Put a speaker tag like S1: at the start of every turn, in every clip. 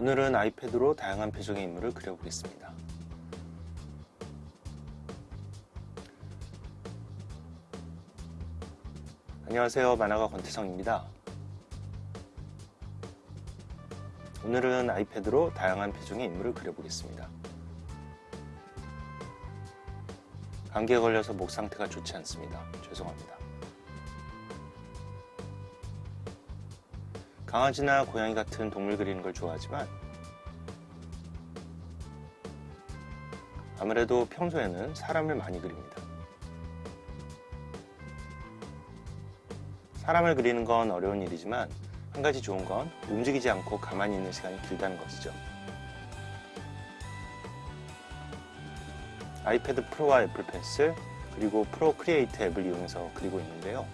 S1: 오늘은 아이패드로 다양한 표정의 인물을 그려보겠습니다. 안녕하세요 만화가 권태성입니다. 오늘은 아이패드로 다양한 표정의 인물을 그려보겠습니다. 감기에 걸려서 목 상태가 좋지 않습니다. 죄송합니다. 강아지나 고양이 같은 동물 그리는 걸 좋아하지만 아무래도 평소에는 사람을 많이 그립니다. 사람을 그리는 건 어려운 일이지만 한 가지 좋은 건 움직이지 않고 가만히 있는 시간이 길다는 것이죠. 아이패드 프로와 애플 펜슬 그리고 Procreate 앱을 이용해서 그리고 있는데요.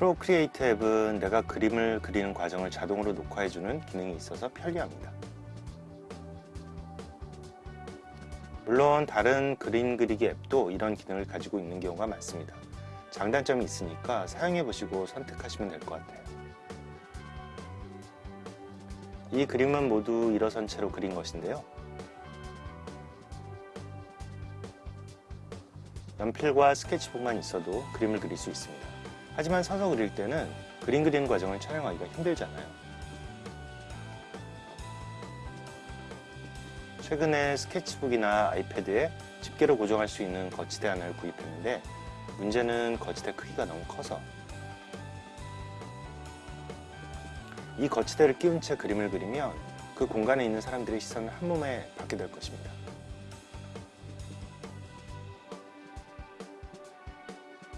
S1: Procreate 앱은 내가 그림을 그리는 과정을 자동으로 녹화해주는 기능이 있어서 편리합니다. 물론 다른 그림 그리기 앱도 이런 기능을 가지고 있는 경우가 많습니다. 장단점이 있으니까 사용해보시고 선택하시면 될 것 같아요. 이 그림은 모두 일어선 채로 그린 것인데요. 연필과 스케치북만 있어도 그림을 그릴 수 있습니다. 하지만 서서 그릴 때는 그림 그리는 과정을 촬영하기가 힘들잖아요. 최근에 스케치북이나 아이패드에 집게로 고정할 수 있는 거치대 하나를 구입했는데 문제는 거치대 크기가 너무 커서 이 거치대를 끼운 채 그림을 그리면 그 공간에 있는 사람들의 시선을 한 몸에 받게 될 것입니다.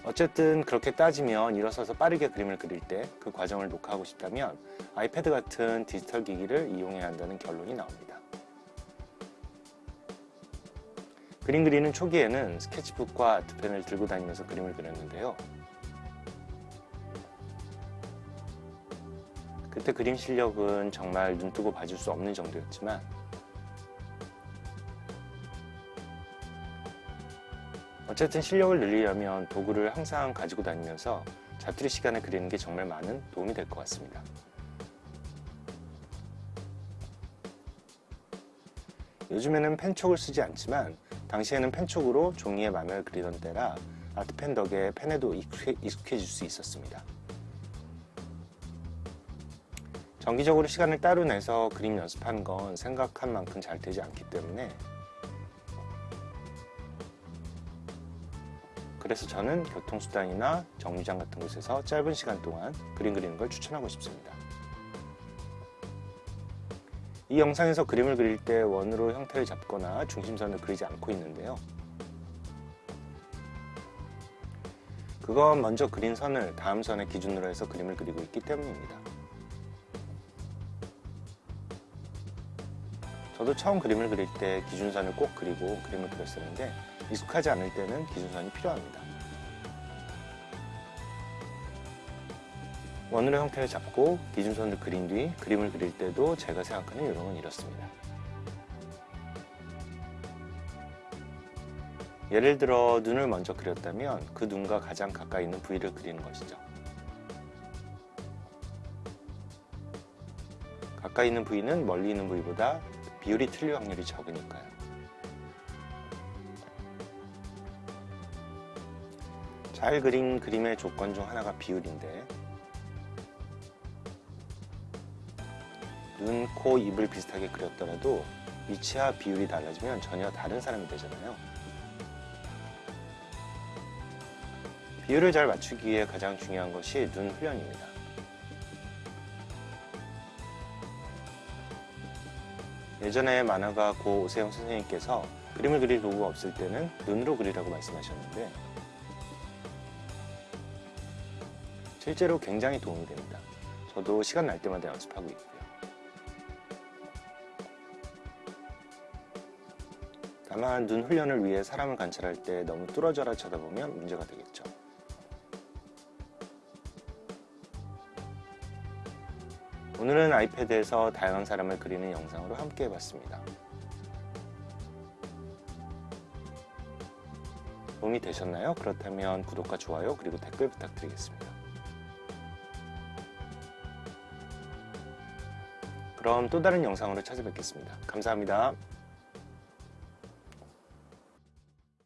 S1: 어쨌든 그렇게 따지면 일어서서 빠르게 그림을 그릴 때 그 과정을 녹화하고 싶다면 아이패드 같은 디지털 기기를 이용해야 한다는 결론이 나옵니다. 그림 그리는 초기에는 스케치북과 아트펜을 들고 다니면서 그림을 그렸는데요. 그때 그림 실력은 정말 눈뜨고 봐줄 수 없는 정도였지만 어쨌든 실력을 늘리려면 도구를 항상 가지고 다니면서 자투리 시간에 그리는 게 정말 많은 도움이 될 것 같습니다. 요즘에는 펜촉을 쓰지 않지만 당시에는 펜촉으로 종이에 만화를 그리던 때라 아트펜 덕에 펜에도 익숙해, 질수 있었습니다. 정기적으로 시간을 따로 내서 그림 연습하는 건 생각한 만큼 잘 되지 않기 때문에 그래서 저는 교통수단이나 정류장 같은 곳에서 짧은 시간 동안 그림 그리는 걸 추천하고 싶습니다. 이 영상에서 그림을 그릴 때 원으로 형태를 잡거나 중심선을 그리지 않고 있는데요. 그건 먼저 그린 선을 다음 선의 기준으로 해서 그림을 그리고 있기 때문입니다. 저도 처음 그림을 그릴 때 기준선을 꼭 그리고 그림을 그렸었는데 익숙하지 않을 때는 기준선이 필요합니다. 원으로 형태를 잡고 기준선을 그린 뒤 그림을 그릴 때도 제가 생각하는 요령은 이렇습니다. 예를 들어 눈을 먼저 그렸다면 그 눈과 가장 가까이 있는 부위를 그리는 것이죠. 가까이 있는 부위는 멀리 있는 부위보다 비율이 틀릴 확률이 적으니까요. 잘 그린 그림의 조건 중 하나가 비율인데 눈, 코, 입을 비슷하게 그렸더라도 위치와 비율이 달라지면 전혀 다른 사람이 되잖아요. 비율을 잘 맞추기 위해 가장 중요한 것이 눈 훈련입니다. 예전에 만화가 고 오세영 선생님께서 그림을 그릴 도구가 없을 때는 눈으로 그리라고 말씀하셨는데 실제로 굉장히 도움이 됩니다. 저도 시간 날 때마다 연습하고 있고요. 다만 눈 훈련을 위해 사람을 관찰할 때 너무 뚫어져라 쳐다보면 문제가 되겠죠. 오늘은 아이패드에서 다양한 사람을 그리는 영상으로 함께 해봤습니다. 도움이 되셨나요? 그렇다면 구독과 좋아요 그리고 댓글 부탁드리겠습니다. 그럼 또 다른 영상으로 찾아뵙겠습니다. 감사합니다.